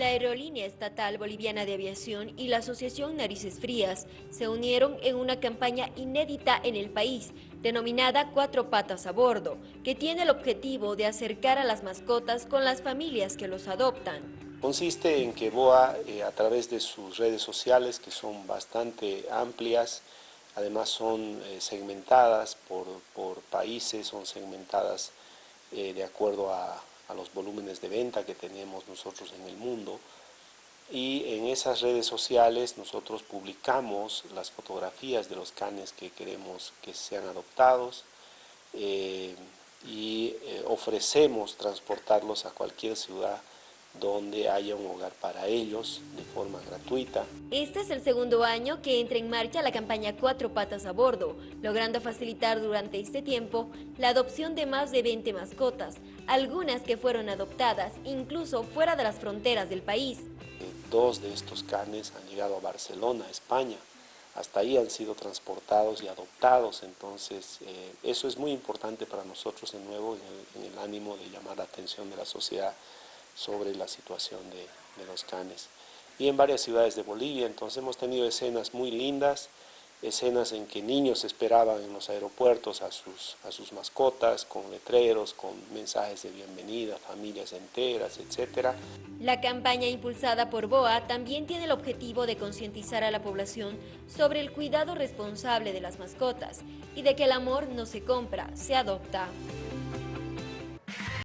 La Aerolínea Estatal Boliviana de Aviación y la Asociación Narices Frías se unieron en una campaña inédita en el país, denominada Cuatro Patas a Bordo, que tiene el objetivo de acercar a las mascotas con las familias que los adoptan. Consiste en que BOA, eh, a través de sus redes sociales, que son bastante amplias, además son eh, segmentadas por, países, son segmentadas eh, de acuerdo a, a los volúmenes de venta que tenemos nosotros en el mundo. Y en esas redes sociales nosotros publicamos las fotografías de los canes que queremos que sean adoptados eh, y eh, ofrecemos transportarlos a cualquier ciudad donde haya un hogar para ellos de forma gratuita. Este es el segundo año que entra en marcha la campaña Cuatro Patas a Bordo, logrando facilitar durante este tiempo la adopción de más de 20 mascotas, algunas que fueron adoptadas incluso fuera de las fronteras del país. Dos de estos canes han llegado a Barcelona, España. Hasta ahí han sido transportados y adoptados, entonces eh, eso es muy importante para nosotros de nuevo en el ánimo de llamar la atención de la sociedad sobre la situación de, los canes. Y en varias ciudades de Bolivia, entonces hemos tenido escenas muy lindas, escenas en que niños esperaban en los aeropuertos a sus, a sus mascotas, con letreros, con mensajes de bienvenida, familias enteras, etc. La campaña impulsada por BOA también tiene el objetivo de concientizar a la población sobre el cuidado responsable de las mascotas y de que el amor no se compra, se adopta.